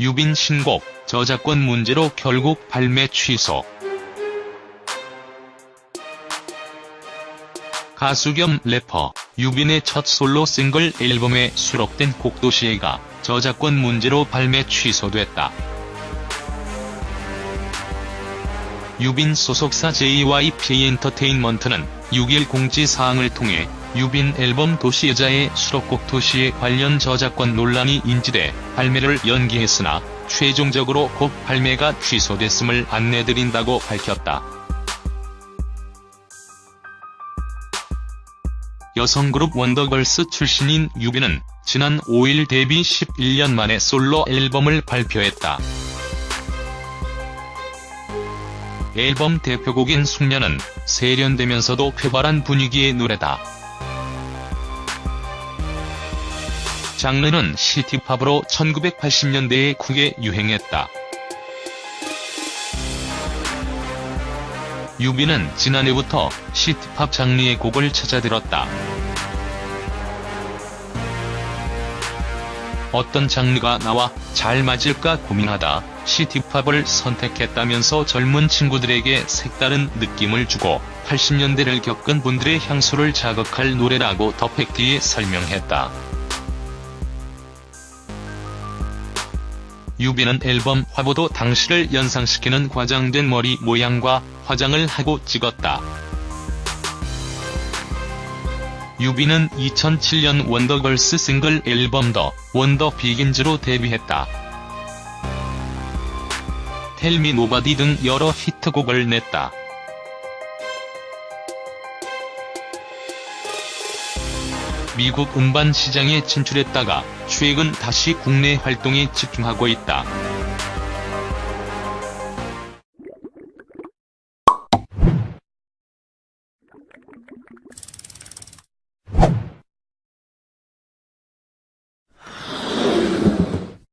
유빈 신곡 저작권 문제로 결국 발매 취소. 가수 겸 래퍼 유빈의 첫 솔로 싱글 앨범에 수록된 곡 도시애가 저작권 문제로 발매 취소됐다. 유빈 소속사 JYP 엔터테인먼트는 6일 공지사항을 통해 유빈 앨범 도시여자의 수록곡 도시애 관련 저작권 논란이 인지돼 발매를 연기했으나 최종적으로 곡 발매가 취소됐음을 안내드린다고 밝혔다. 여성그룹 원더걸스 출신인 유빈은 지난 5일 데뷔 11년 만에 솔로 앨범을 발표했다. 앨범 대표곡인 숙녀는 세련되면서도 쾌활한 분위기의 노래다. 장르는 시티팝으로 1980년대에 크게 유행했다. 유빈은 지난해부터 시티팝 장르의 곡을 찾아들었다. 어떤 장르가 나와 잘 맞을까 고민하다 시티팝을 선택했다면서 젊은 친구들에게 색다른 느낌을 주고 80년대를 겪은 분들의 향수를 자극할 노래라고 더 팩트에 설명했다. 유빈은 앨범 화보도 당시를 연상시키는 과장된 머리 모양과 화장을 하고 찍었다. 유빈은 2007년 원더걸스 싱글 앨범 The Wonder Begins로 데뷔했다. Tell Me Nobody 등 여러 히트곡을 냈다. 미국 음반 시장에 진출했다가 최근 다시 국내 활동에 집중하고 있다. you